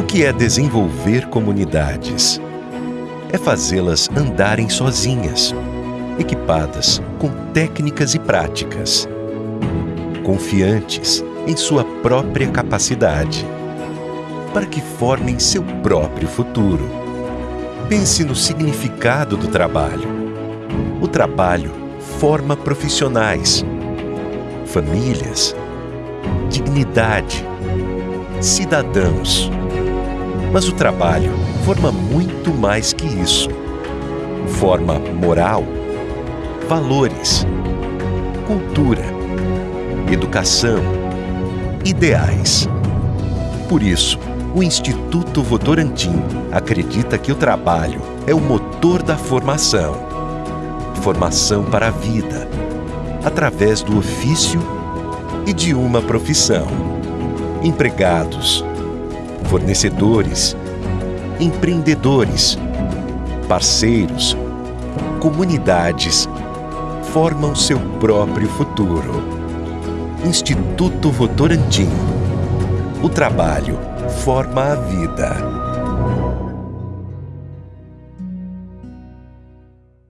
O que é desenvolver comunidades? É fazê-las andarem sozinhas, equipadas com técnicas e práticas, confiantes em sua própria capacidade, para que formem seu próprio futuro. Pense no significado do trabalho. O trabalho forma profissionais, famílias, dignidade, cidadãos. Mas o trabalho forma muito mais que isso. Forma moral, valores, cultura, educação, ideais. Por isso, o Instituto Votorantim acredita que o trabalho é o motor da formação. Formação para a vida, através do ofício e de uma profissão. Empregados, fornecedores, empreendedores, parceiros, comunidades formam seu próprio futuro. Instituto Votorantim. O trabalho forma a vida.